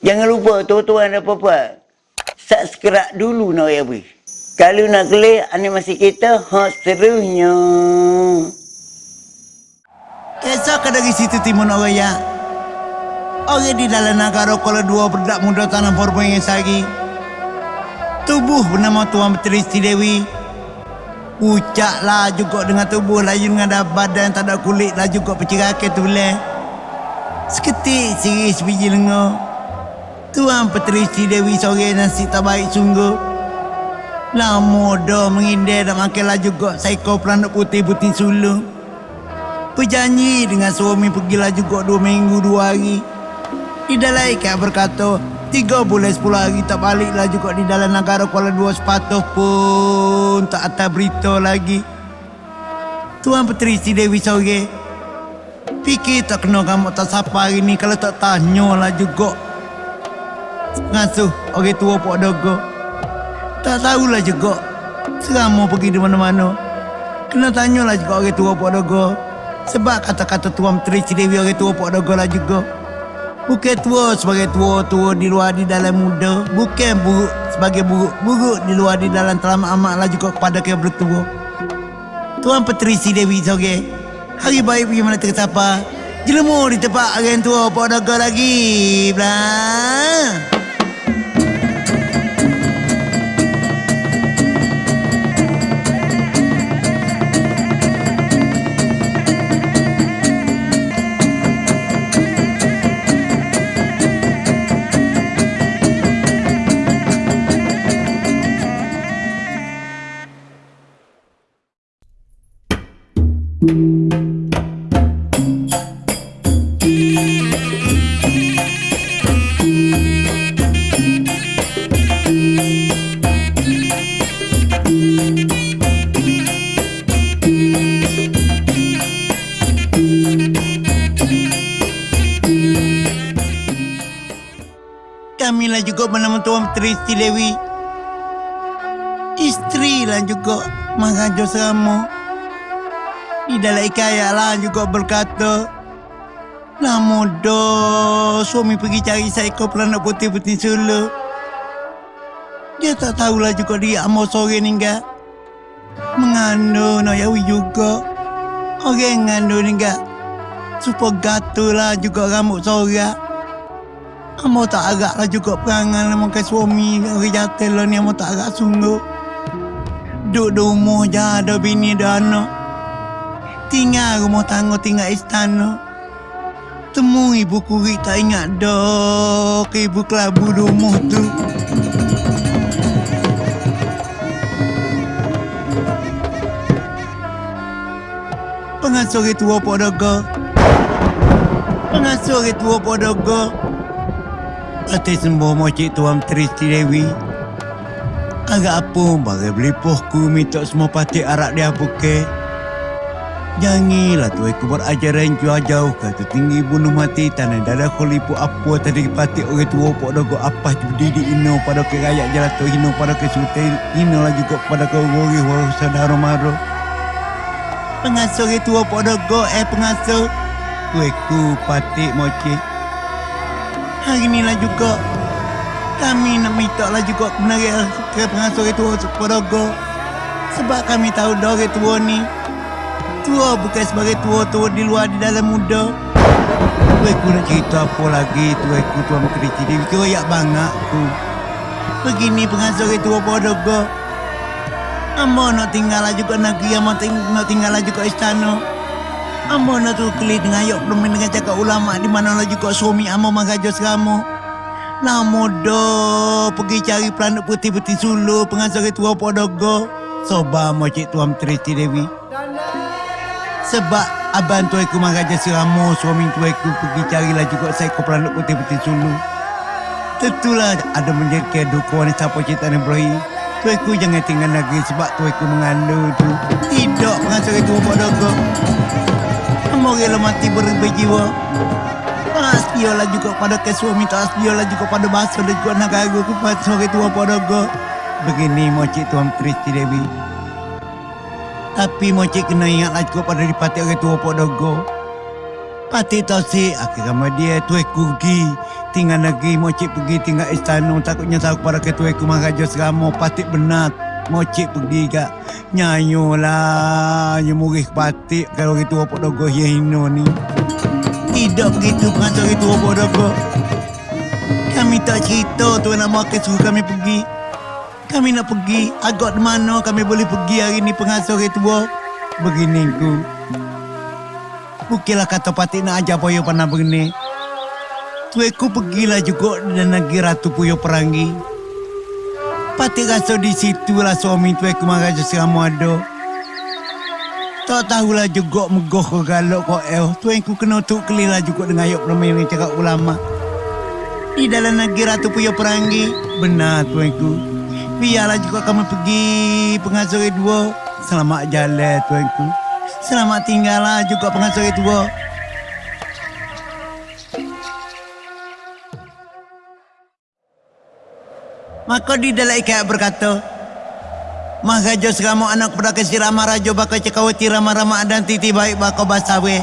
Jangan lupa tuan-tuan dan puan-puan. Subscribe dulu nak ya beri. Kalau nak klik animasi kita, hot serunya. Esok dari situ timun orang ya. Orang di dalam negara kalau dua berdak muda tanah forma yang sagi. Tubuh bernama Tuan Petri Siti Dewi. Ucaklah juga dengan tubuh laju dengan ada badan tak ada kulit lah juga pecirake tu boleh. Seketik siri sebiji lengo. Tuan Petri Siti Dewi sore nasi tak baik sungguh. Lama dah mengindah dan makan lah juga psycho peranak putih-putih sulung. Berjanji dengan suami pergilah juga dua minggu dua hari. Di dalam ikan berkata, tiga bulan sepuluh hari tak baliklah juga di dalam negara Kuala Dua sepatuh pun tak ada berita lagi. Tuan Petri si Dewi sore. Fikir tak kena kamu tak siapa hari ni kalau tak tanya lah juga. Ngasuh orang tua Pok Dogo. Tak tahulah juga. Serama pergi di mana-mana. Kena tanyalah juga orang tua Pok Dogo. Sebab kata-kata Tuan Menteri Cidewi orang tua Pok Dogo lah juga. Bukan tua sebagai tua-tua di luar di dalam muda. Bukan buruk sebagai buruk-buruk di luar di dalam telah amat lah juga kepada kaya bertua. Tuan Menteri Cidewi sore. Hari baik pergi mana tersapa. Jelemu di tempat orang tua Pok Dogo lagi. Blah. Kamilah juga bernama Tuan Menteri Siti Dewi. Isteri lah juga Maharaja Seramo. Di dalam ikaya lah juga berkata, Lama dah suami pergi cari seekor peranak putih-putih solo. Dia tak tahulah juga dia amal sore ni enggak. Mengandung nak yawi juga. Orang ngandung ni enggak. Supaya gatul lah juga rambut sorak. Amo tak agak lah juga perangan lah makan suami jatuh lah ni amo tak agak sungguh. Duduk di rumah je ada bini ada anak. Tinggal rumah tangga tinggal istana. Temu ibu kurik tak ingat dah ke ibu kelabu di rumah tu. Pengasuh orang tua Pak Dogo. Pengasuh orang tua Pak Dogo. Atas sembuh mocik Tuan Menteri Siti Dewi. Agak apa bagai beli pohku minta semua patik arak dia buke. Jangilah tu aku berajaran jauh-jauh kata tinggi bunuh mati tanah dada kolipu apa tadi patik orang tua pok dogo apa berdiri ino pada ke rakyat jatuh ino pada ke sultan ino lah juga pada ke gori walau saudara maro. Pengasuh tua pok dogo eh pengasuh. Kueku patik mocik hari ni lah juga kami nak minta lah juga kebenaran ke pengasuh tua Podogo sebab kami tahu orang tua ni tua bukan sebagai tua-tua di luar di dalam muda. Aku nak cerita apa lagi? Tu aku tua menteri ciri kira yak banyak tu begini pengasuh orang tua Podogo Amba nak tinggal lah juga negeri Amba nak tinggal lah juga istana Amba nak tu keli dengan ayok belum dengan cakap ulama di mana lah juga suami amba mengajar seramu. Lama dah pergi cari pelanak putih-putih sulu pengasar tua podogo. Soba mocik tuan Triti Dewi. Sebab abang tu aku seramu suami tu aku pergi carilah juga saya ke pelanak putih-putih sulu. Tentulah ada menjadi kedukuan siapa cerita ni berakhir. Tu aku jangan tinggal lagi sebab tu aku mengandung tu. Tidak pengasar tua podogo. Moga mati berubah jiwa. Aspiola juga pada ke suami aspiola juga pada bahasa dan juga nak aku kepada sebagai tua podogo. Begini mocik Tuan Kristi Dewi. Tapi mocik kena ingatlah juga pada dipati orang tua podogo. Pati tahu si akhir sama dia tu kugi Tinggal lagi Mocik pergi tinggal istana. Takutnya tahu kepada ketua aku Maharaja Seramo Patik benar. Mocik pergi kak Nyanyo lah Nyemurih patik. Kalau itu apa dogo Yahino ni. Tidak begitu pengacara itu apa dogo? Kami tak cerita tu nak makan suruh kami pergi. Kami nak pergi Agak di mana kami boleh pergi hari ni pengacara itu Begini ku Bukilah kata patik nak ajar poyo pandang begini Tueku pergilah juga dan negeri Ratu Puyo Perangi. Pati rasa di situlah suami tueku Maharaja Seramu ada. Tak tahulah juga megoh ke galok kau el. Tueku kena tu kelilah juga dengan ayat permain yang cakap ulama. Di dalam negeri Ratu Puyo Perangi. Benar tueku. Biarlah juga kamu pergi pengasuh dua. Selamat jalan tueku. Selamat tinggallah juga pengasuh dua. Maka di dalam ikat berkata, Maharaja seramu anak pada kesir Rama Raja baka cekawati Rama Rama dan titi baik baka basawe.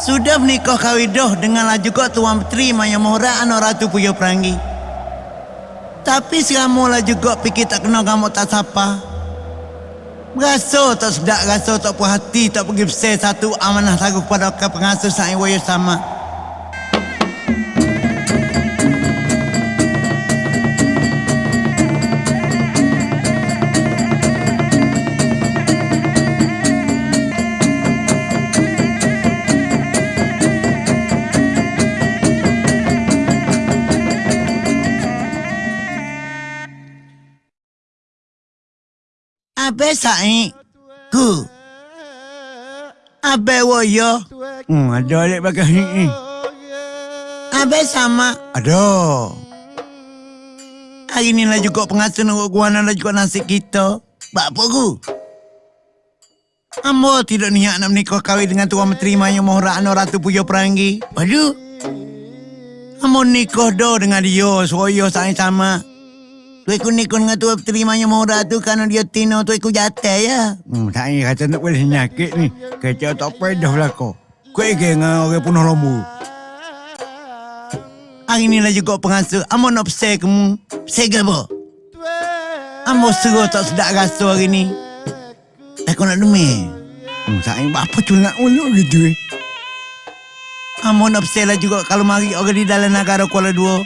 Sudah menikah kawidoh denganlah juga Tuan Petri Maya Mohra anak Ratu Puyo Perangi. Tapi seramu lah juga fikir tak kena kamu tak sapa. Berasa tak sedap, rasa tak puas hati, tak pergi besar satu amanah taruh kepada pengasuh sa'i wayo sama. Abe sa'i ku. Abe woyo. Hmm, ada alik bagai ni. Abe sama. Ada. Hari ni lah juga pengasuh nak guana lah juga nasi kita. Bak apa ku? Ambo tidak niat nak menikah kahwin dengan Tuan Menteri Maya Mohra Anor Ratu Puyo Perangi. Aduh. Ambo nikah dah dengan dia. Soyo saya sama. Tu aku nikah dengan Tuan Menteri Maya Mohra tu kerana dia tino tu aku jatuh ya. Hmm, saya kata nak boleh nyakit ni. Kata tak pedah lah kau. Kau ingin dengan orang punuh lembu. Hari ni lah juga pengasuh. Ambo nak pesai kamu. Pesai ke apa? Ambo suruh tak sedap rasa hari ni. Aku nak demi. Hmm, saya apa tu nak uluk gitu eh. Ambo nak pesai lah juga kalau mari orang di dalam negara Kuala Dua.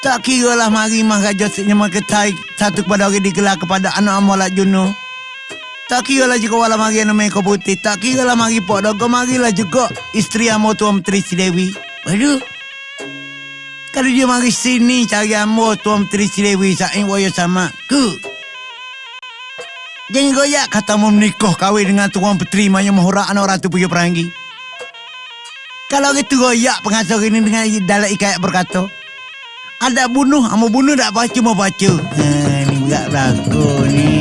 Tak kira lah mari mah raja siknya ketai satu kepada orang digelar kepada anak ambo lah Juno. Tak kira lah juga wala mari nama kau putih. Tak kira lah mari pok dogo mari lah juga isteri ambo tuan Menteri Si Dewi. Aduh. Kalau dia mari sini cari ambo tuan Menteri Si Dewi saing waya sama. Ku. Jangan goyak kata mau menikah kahwin dengan Tuan Petri Maya Mahura anak Ratu Puyo Perangi. Kalau gitu goyak pengasuh ini dengan dalam ikat berkata. Ada bunuh, amo bunuh tak baca mau baca. Ha, ni berat berlaku ni.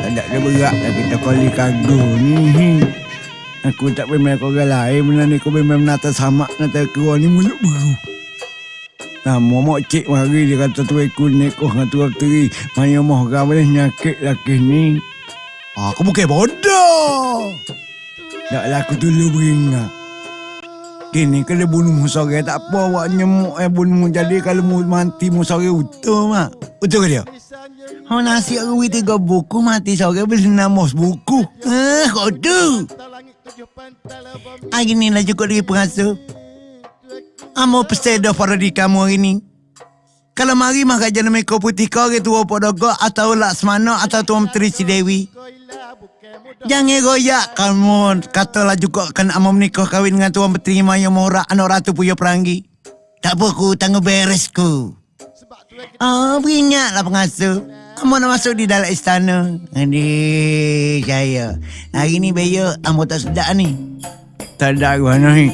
Tak ada berat dah kita kali kagu ni. Aku tak memang kau orang lain benda ni kau memang nata sama nata keluar ni mulut baru. Nah, mau cik mari dia kata tu aku nekoh dengan tu teri. Maya mau kau boleh nyakit laki ni. Aku bukan bodoh. Taklah aku dulu beringat. Kini kalau bunuh musara tak apa awak nyemuk eh bunuh jadi kalau mu mati musara utuh mak. Betul ke dia? Oh nasi aku tiga buku mati sore beli namos buku. Eh kau tu. Hari ni lah cukup lagi pengasuh. Amo pesan dah para di kamu hari ni. Kalau mari mah kajian mereka putih kau ke tua podogo atau Laksmana atau Tuan Menteri Dewi. Jangan goyak kamu katalah juga kan amo menikah kahwin dengan Tuan Menteri Maya Mohra anak Ratu Puyo Perangi. Tak apa ku tangguh beres ku. Oh, beringat lah pengasuh. Amo nak masuk di dalam istana. Adik, saya. Hari ni Bayo, amo tak sedap ni. Tak ada mana ni.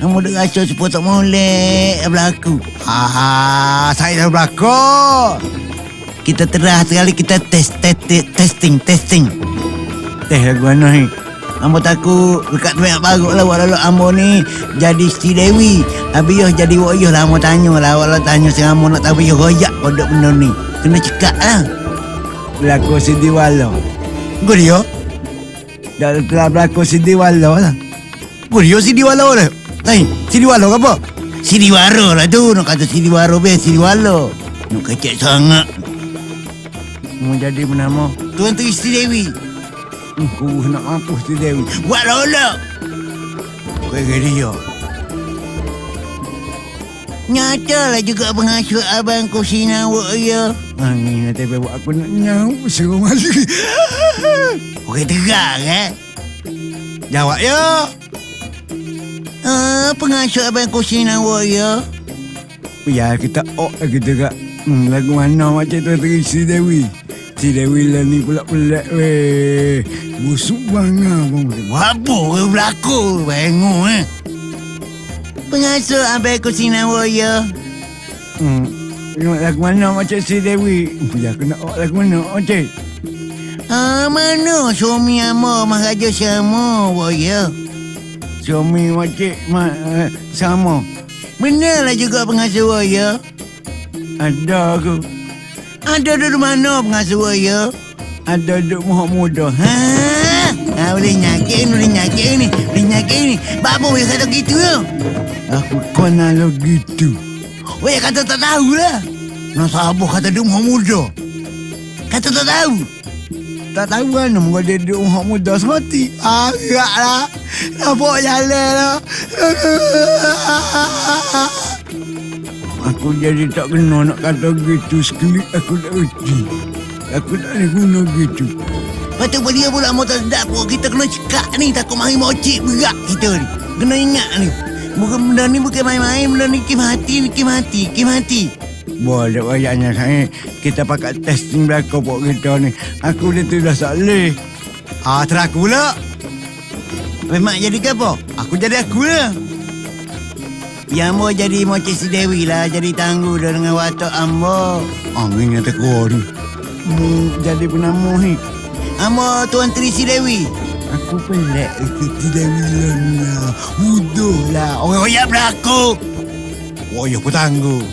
Amo dah rasa supaya tak molek berlaku. Ha, saya dah berlaku. Kita terah sekali kita test, test testing, testing. Teh lagu mana ni? Ambo takut dekat banyak baru lah walau ambo ni jadi si Dewi. Habis yo jadi wak yo lah ambo tanya lah walau tanya si ambo nak tahu yo royak kodok benda ni. Kena cekak lah. Berlaku si Diwalo. Gue dia? Dah telah berlaku si Diwalo lah. Gue dia si Diwalo lah. Tain, Siliwalo ke apa? Siliwaro lah tu. Nak kata Siliwaro be Siliwalo. Nak kecek sangat. Mau jadi bernama Tuan Tri Sri Dewi. Aku nak mampus Sri Dewi. Buat lolok. Kira dia. Nyatalah juga pengasuh abang kau sinawak ya. Angin nanti buat aku nak nyau suruh masuk. Okey tegak eh. Jawab ya. Ah, pengasuh abang kau sinawak ya. Ya kita oh kita gak hmm, lagu mana macam tu Si Dewi. Si Dewi lah ni pula pelik weh. Busuk bangga bang. Apa kau berlaku bengu eh. Pengasuh abang kau sinawak ya. Hmm. Lagu mana macam si Dewi? Ya aku nak lagu mana macam? Ah, mana suami amo Maharaja sama, ya. Suami macam ma, uh, sama. Benarlah juga pengasuh ya. Ada aku. Ada di mana pengasuh ya? Ada di muka muda. Ha? Ha, boleh nyakit ni, boleh nyakit ni, boleh nyakit ni. Bapak boleh kata gitu ya? Aku kenal lo gitu. Weh kata tak tahu lah. Nak sabar kata dia muka muda. Kata tak tahu. Tak tahu kan nama dia dia muka muda semati. Agak lah. Nampak jalan lah. Aku jadi tak kena nak kata gitu sekali aku tak reti. Aku tak boleh guna gitu. Patut dia pula mau tak sedap pun kita kena cekak ni takut mari mocik berat kita ni. Kena ingat ni. Bukan benda ni bukan main-main, benda ni kim hati, ni kim hati, kim hati. Boleh wayaknya saya kita pakai testing belakang pok kita ni. Aku dia tu dah salih. Ah, teraku pula. Memang jadi ke apa? Aku jadi aku lah. Yang mau jadi macam si Dewi lah. Jadi tangguh dengan watak ambo. Angin yang tekor ni. Mu jadi penama ni. Ambo Tuan Tri si Dewi. Aku pelik ikut si Dewi ni lah. Mudah lah. Orang royak berlaku. Oh, ya aku tangguh.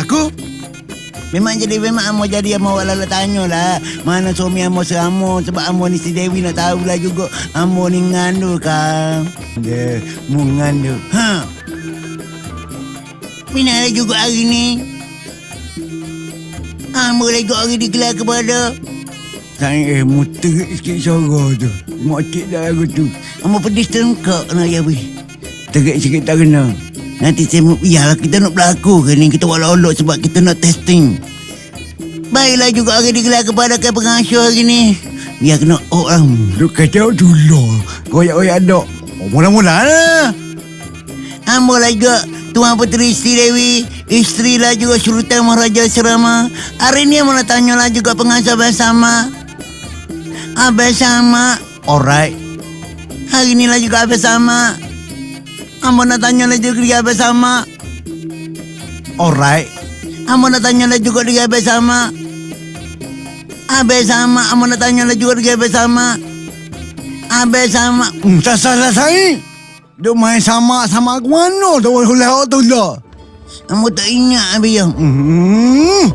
Aku? Memang jadi memang amo jadi amo wala tanya lah. Mana suami amo seamo sebab amo ni si Dewi nak tahu lah juga amo ni ngandul kan. Dia mu ngandul. Ha. Mina juga hari ni. Amo lagi hari digelar kepada. Saya eh mu terik sikit suara tu. Mokcik dah aku tu. Amo pedis tengkak nak ya weh. Terik sikit tak kena. Nanti saya Yalah kita nak berlaku ke ni Kita buat lolok sebab kita nak testing Baiklah juga hari digelar kepada ke pengasuh hari ni Biar kena orang Duk kacau dulu Koyak-koyak dok oh, Mula-mula lah Ambo lah juga Tuan Puteri Sri Dewi Isteri lah juga Sultan Maharaja Serama Hari ni mau nak tanya lah juga pengasuh bersama Abang sama Alright Hari ni lah juga abang sama Amba nak tanya lah juga dia bersama. Alright. Amba nak tanya lah juga dia bersama. Abe sama, amba nak tanya lah juga dia. Abe sama. Hmm, tak salah saya. Dia main sama sama aku mana tu lah. Amba tak ingat Abe yang. Hmm.